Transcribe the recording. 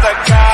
the cow.